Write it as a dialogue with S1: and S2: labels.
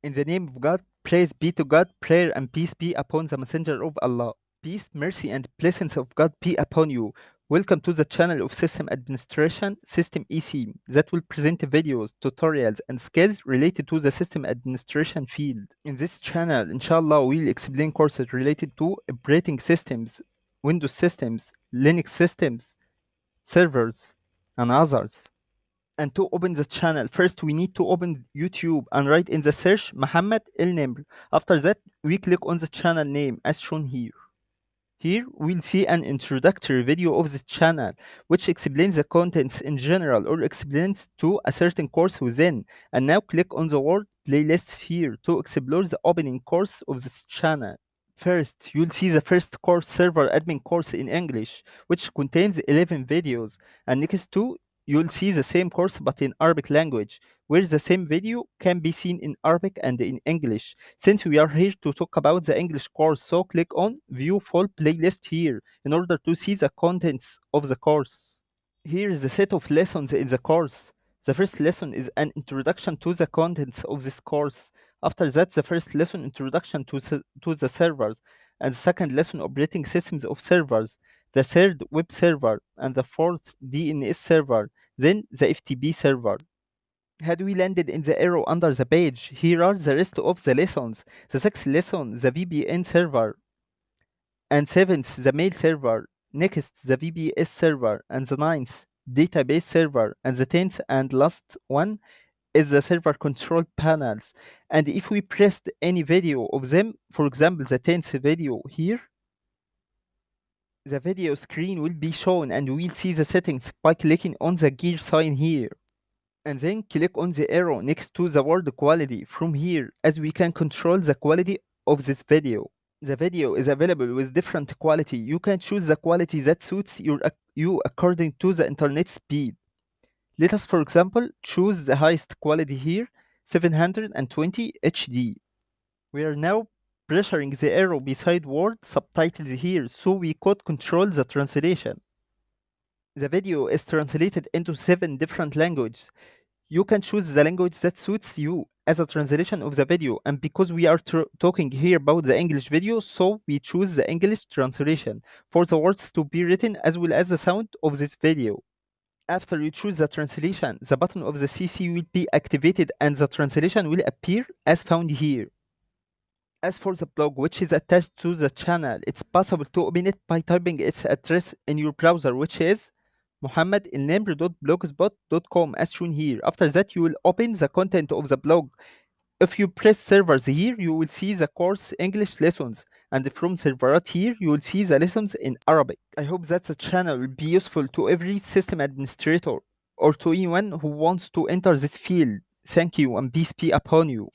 S1: In the name of God, praise be to God, prayer and peace be upon the messenger of Allah. Peace, mercy, and blessings of God be upon you. Welcome to the channel of System Administration, System EC, that will present videos, tutorials, and skills related to the system administration field. In this channel, inshallah, we'll explain courses related to operating systems, Windows systems, Linux systems, servers, and others and to open the channel. First we need to open youtube and write in the search Muhammad El Nimr after that we click on the channel name as shown here. Here we'll see an introductory video of the channel which explains the contents in general or explains to a certain course within. And now click on the word playlists here to explore the opening course of this channel. First, you'll see the first course server admin course in English, which contains 11 videos, and next to you'll see the same course but in Arabic language, where the same video can be seen in Arabic and in English. Since we are here to talk about the English course, so click on View Full Playlist here in order to see the contents of the course. Here is the set of lessons in the course. The first lesson is an introduction to the contents of this course. After that, the first lesson introduction to, to the servers, and the second lesson operating systems of servers the third web server, and the fourth DNS server, then the FTP server. Had we landed in the arrow under the page, here are the rest of the lessons. The sixth lesson, the VPN server, and seventh, the mail server, next, the VPS server, and the ninth, database server, and the tenth and last one is the server control panels. And if we pressed any video of them, for example, the 10th video here, the video screen will be shown and we'll see the settings by clicking on the gear sign here. And then click on the arrow next to the word quality from here as we can control the quality of this video. The video is available with different quality. You can choose the quality that suits your, you according to the internet speed. Let us for example choose the highest quality here 720 HD. We are now pressuring the arrow beside word subtitles here so we could control the translation. The video is translated into seven different languages. You can choose the language that suits you as a translation of the video and because we are talking here about the English video so we choose the English translation for the words to be written as well as the sound of this video. After you choose the translation, the button of the CC will be activated and the translation will appear as found here. As for the blog which is attached to the channel, it's possible to open it by typing its address in your browser which is muhammadilnimr.blogspot.com as shown here. After that you will open the content of the blog. If you press servers here, you will see the course English lessons and from serverat here you will see the lessons in Arabic. I hope that the channel will be useful to every system administrator or to anyone who wants to enter this field. Thank you and peace be upon you.